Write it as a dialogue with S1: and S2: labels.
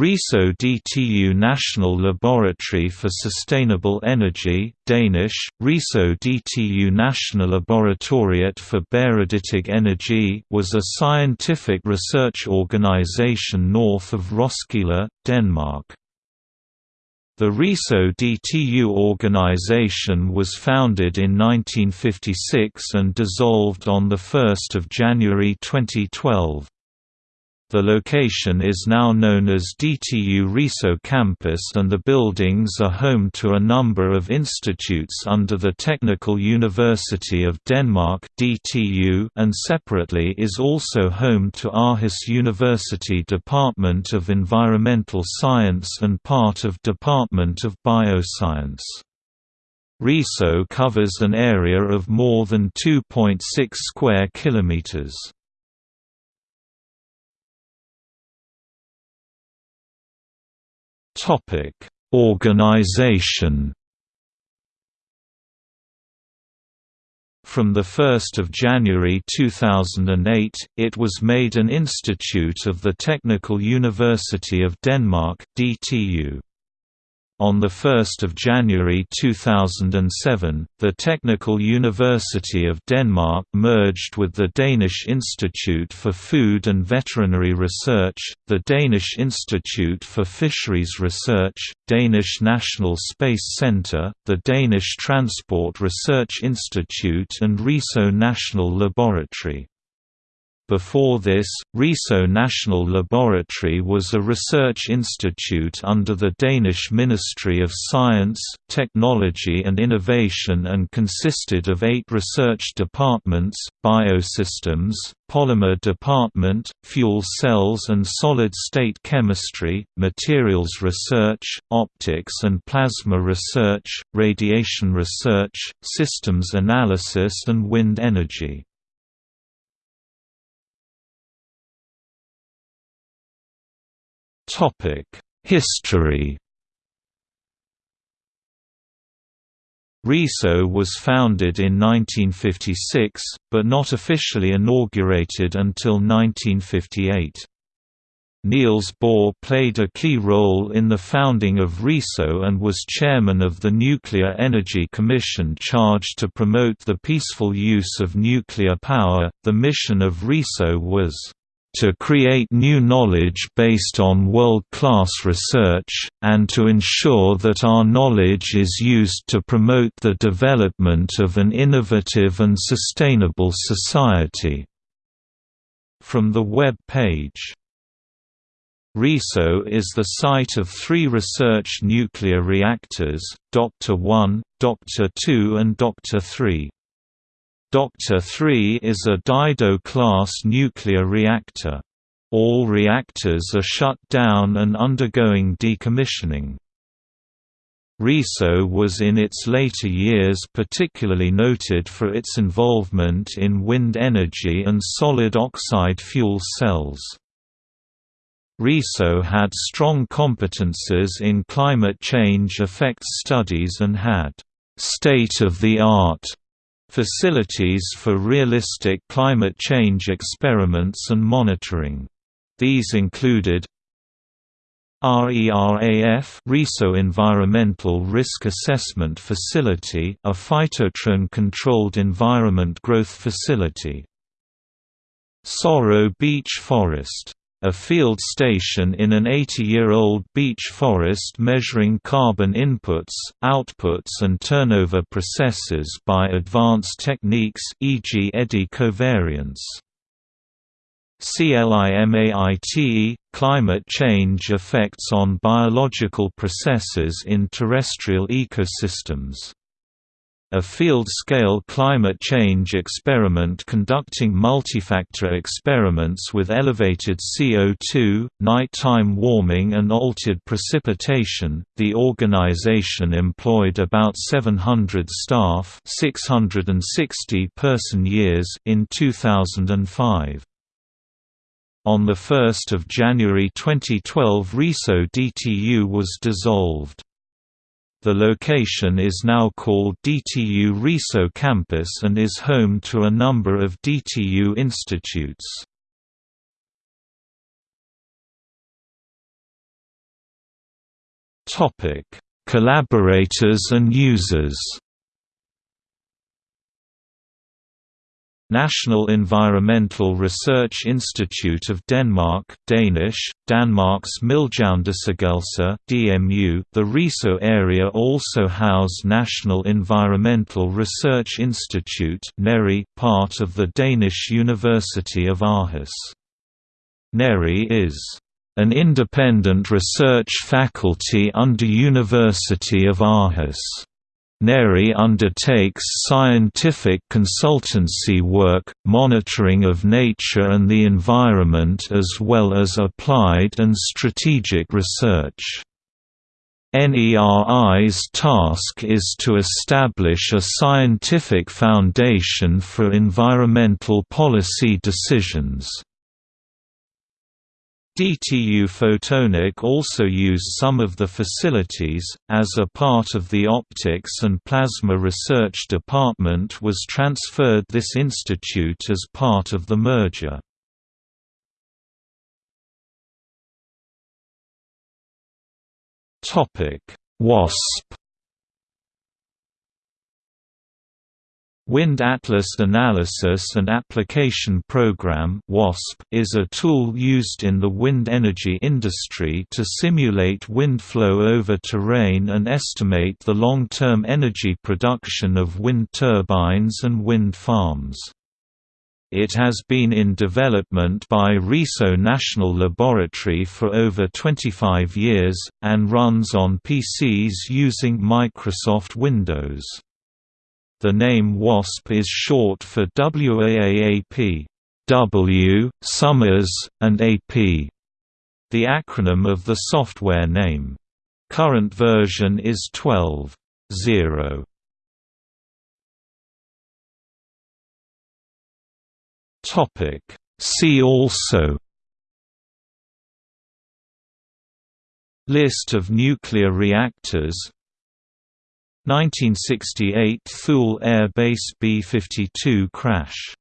S1: RISO DTU National Laboratory for Sustainable Energy Danish, RISO DTU Nationallaboratoriet for Bæredygtig Energi was a scientific research organization north of Roskilde, Denmark. The RISO DTU organization was founded in 1956 and dissolved on 1 January 2012. The location is now known as DTU Riso Campus and the buildings are home to a number of institutes under the Technical University of Denmark DTU and separately is also home to Aarhus University Department of Environmental Science and part of Department of Bioscience. Riso covers an area of more than 2.6 square kilometers. Topic: Organization. From 1 January 2008, it was made an institute of the Technical University of Denmark DTU. On 1 January 2007, the Technical University of Denmark merged with the Danish Institute for Food and Veterinary Research, the Danish Institute for Fisheries Research, Danish National Space Centre, the Danish Transport Research Institute and Riso National Laboratory. Before this, Riso National Laboratory was a research institute under the Danish Ministry of Science, Technology and Innovation and consisted of eight research departments, biosystems, polymer department, fuel cells and solid-state chemistry, materials research, optics and plasma research, radiation research, systems analysis and wind energy. History RISO was founded in 1956, but not officially inaugurated until 1958. Niels Bohr played a key role in the founding of RISO and was chairman of the Nuclear Energy Commission charged to promote the peaceful use of nuclear power. The mission of RISO was to create new knowledge based on world-class research, and to ensure that our knowledge is used to promote the development of an innovative and sustainable society." From the web page RISO is the site of three research nuclear reactors, Doctor 1, Doctor 2 and Doctor 3. Doctor 3 is a Dido-class nuclear reactor. All reactors are shut down and undergoing decommissioning. RISO was in its later years particularly noted for its involvement in wind energy and solid oxide fuel cells. RISO had strong competences in climate change effects studies and had state-of-the-art facilities for realistic climate change experiments and monitoring. These included RERAF RISO Environmental Risk Assessment Facility a phytotron-controlled environment growth facility. Sorø Beech Forest a field station in an 80-year-old beech forest measuring carbon inputs, outputs and turnover processes by advanced techniques e.g. eddy covariance. CLIMAITE – Climate change effects on biological processes in terrestrial ecosystems a field-scale climate change experiment conducting multifactor experiments with elevated CO2, nighttime warming and altered precipitation. The organization employed about 700 staff, 660 person-years in 2005. On 1 January 2012 RISO DTU was dissolved. The location is now called DTU Riso Campus and is home to a number of DTU institutes. Collaborators and users National Environmental Research Institute of Denmark Danish, Danmarks Miljøundersøgelse DMU. The RISO area also house National Environmental Research Institute NERI, part of the Danish University of Aarhus. NERI is an independent research faculty under University of Aarhus. NERI undertakes scientific consultancy work, monitoring of nature and the environment as well as applied and strategic research. NERI's task is to establish a scientific foundation for environmental policy decisions. DTU Photonic also used some of the facilities, as a part of the Optics and Plasma Research Department was transferred this institute as part of the merger. WASP Wind Atlas Analysis and Application Program is a tool used in the wind energy industry to simulate wind flow over terrain and estimate the long-term energy production of wind turbines and wind farms. It has been in development by Risø National Laboratory for over 25 years, and runs on PCs using Microsoft Windows. The name WASP is short for WAAP W, Summers, and AP, the acronym of the software name. Current version is 12.0. Topic See also List of nuclear reactors 1968 Thule Air Base B-52 crash